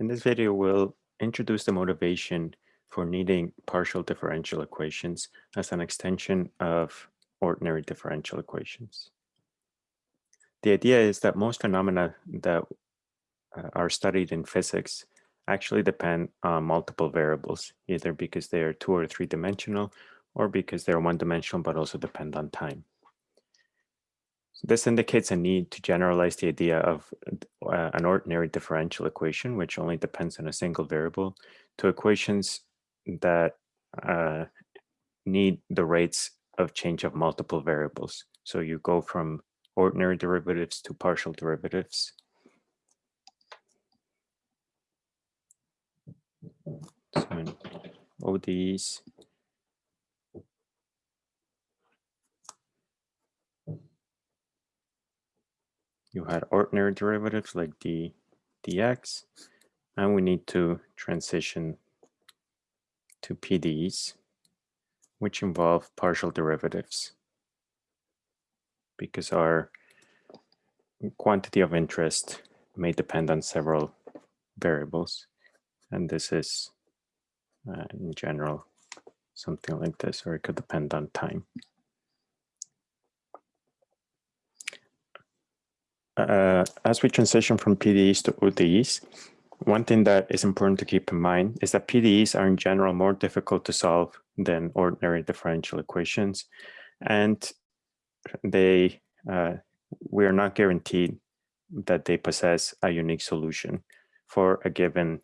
In this video, we'll introduce the motivation for needing partial differential equations as an extension of ordinary differential equations. The idea is that most phenomena that uh, are studied in physics actually depend on multiple variables, either because they are two or three dimensional or because they're one dimensional but also depend on time. This indicates a need to generalize the idea of uh, an ordinary differential equation, which only depends on a single variable, to equations that uh, need the rates of change of multiple variables. So you go from ordinary derivatives to partial derivatives. So ODEs, you had ordinary derivatives like d dx, and we need to transition to PDEs, which involve partial derivatives because our quantity of interest may depend on several variables. And this is, uh, in general, something like this, or it could depend on time. Uh, as we transition from PDEs to ODEs, one thing that is important to keep in mind is that PDEs are in general more difficult to solve than ordinary differential equations. And they, uh, we are not guaranteed that they possess a unique solution for a given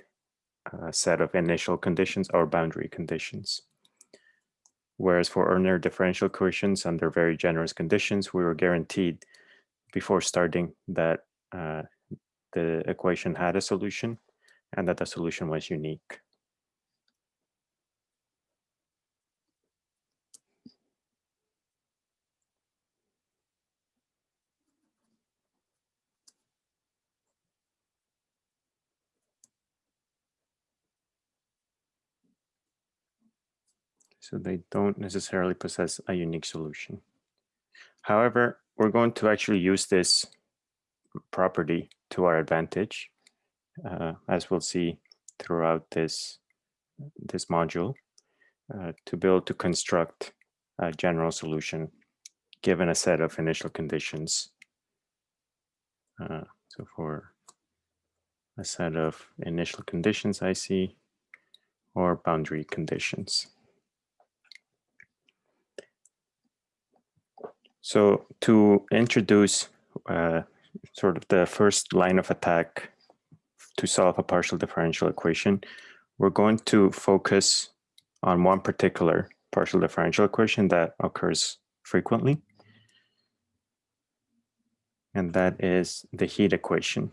uh, set of initial conditions or boundary conditions. Whereas for ordinary differential equations under very generous conditions, we were guaranteed before starting that uh, the equation had a solution and that the solution was unique. So they don't necessarily possess a unique solution. However, we're going to actually use this property to our advantage, uh, as we'll see throughout this, this module, uh, to build to construct a general solution given a set of initial conditions. Uh, so for a set of initial conditions I see, or boundary conditions. So to introduce uh, sort of the first line of attack to solve a partial differential equation, we're going to focus on one particular partial differential equation that occurs frequently. And that is the heat equation,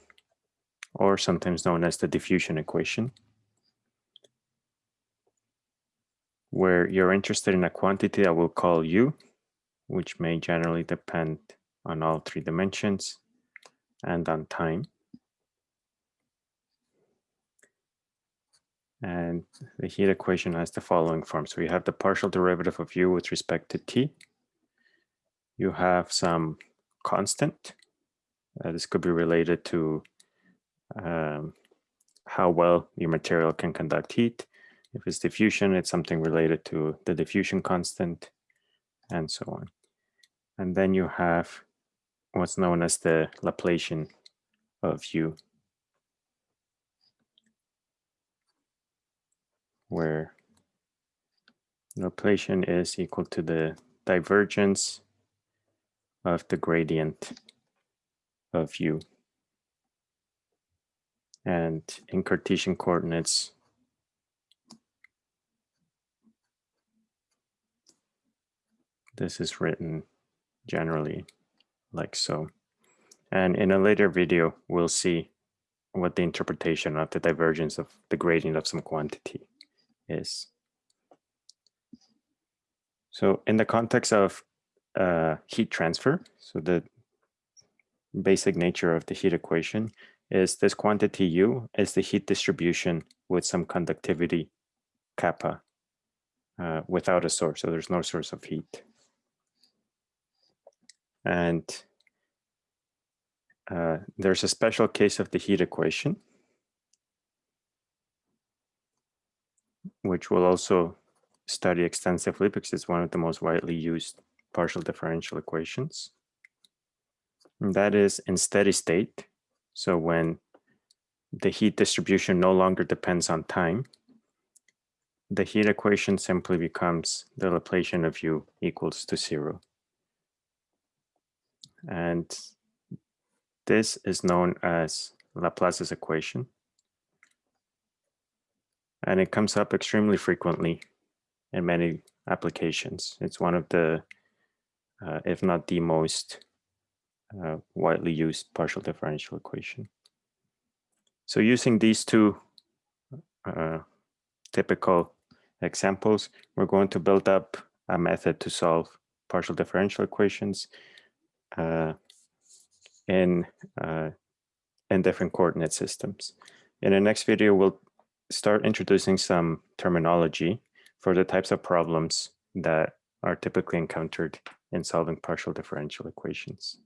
or sometimes known as the diffusion equation, where you're interested in a quantity that we'll call U, which may generally depend on all three dimensions and on time. And the heat equation has the following form. So you have the partial derivative of u with respect to t. You have some constant. Uh, this could be related to um, how well your material can conduct heat. If it's diffusion, it's something related to the diffusion constant and so on. And then you have what's known as the Laplacian of u, where Laplacian is equal to the divergence of the gradient of u. And in Cartesian coordinates, this is written generally like so. And in a later video, we'll see what the interpretation of the divergence of the gradient of some quantity is. So in the context of uh, heat transfer, so the basic nature of the heat equation is this quantity U is the heat distribution with some conductivity kappa uh, without a source. So there's no source of heat. And uh, there's a special case of the heat equation which we'll also study extensively because it's one of the most widely used partial differential equations. And that is in steady state. So when the heat distribution no longer depends on time, the heat equation simply becomes the Laplacian of u equals to zero. And this is known as Laplace's equation. And it comes up extremely frequently in many applications. It's one of the, uh, if not the most uh, widely used partial differential equation. So using these two uh, typical examples, we're going to build up a method to solve partial differential equations in, uh, in different coordinate systems. In the next video, we'll start introducing some terminology for the types of problems that are typically encountered in solving partial differential equations.